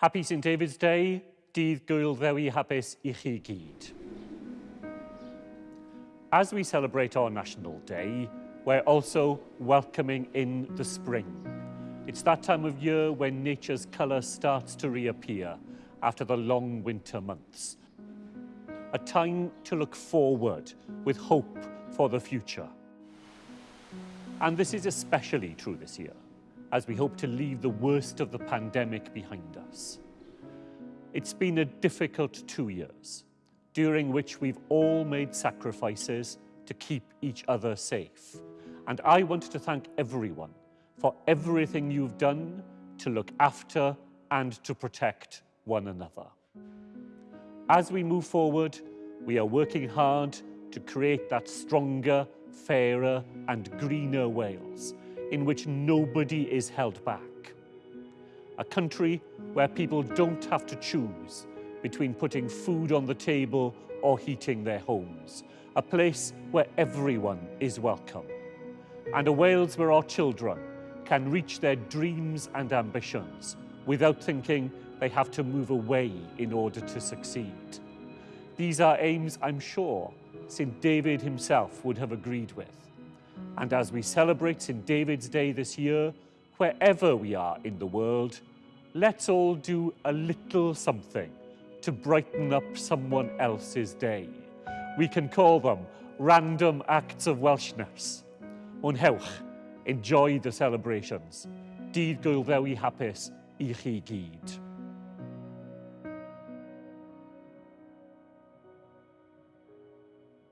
Happy St David's Day, dydd gwyl ddewi hapus i chi gyd. As we celebrate our National Day, we're also welcoming in the spring. It's that time of year when nature's colour starts to reappear after the long winter months. A time to look forward with hope for the future. And this is especially true this year, as we hope to leave the worst of the pandemic behind us. It's been a difficult two years, during which we've all made sacrifices to keep each other safe. And I want to thank everyone for everything you've done to look after and to protect one another. As we move forward, we are working hard to create that stronger, fairer and greener Wales in which nobody is held back. A country where people don't have to choose between putting food on the table or heating their homes. A place where everyone is welcome. And a Wales where our children can reach their dreams and ambitions without thinking they have to move away in order to succeed. These are aims I'm sure St David himself would have agreed with. And as we celebrate St David's Day this year, wherever we are in the world, let's all do a little something to brighten up someone else's day. We can call them random acts of Welshness. Mwynhewch, enjoy the celebrations. Dydd gwyl ddewi hapus i chi gyd.